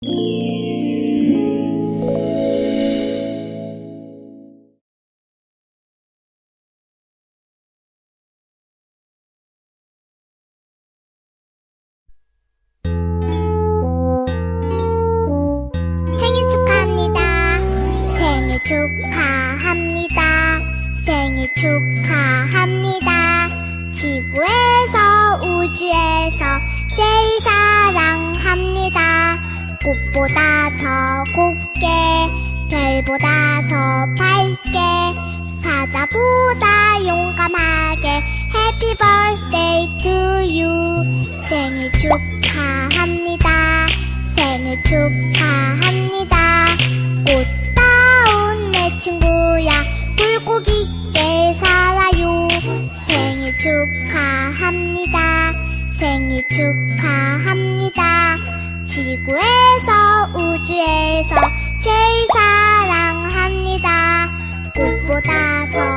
생일 축하합니다. 생일 축하합니다. 생일 축하합니다. 지구에 꽃보다 더 곱게 별보다 더 밝게 사자보다 용감하게 Happy birthday to you. 생일 축하합니다. 생일 축하합니다. 꽃다운 내 친구야. 굴곡 있게 살아요. 생일 축하합니다. 생일 축하합니다 지구에서 우주에서 제일 사랑합니다. 꽃보다 더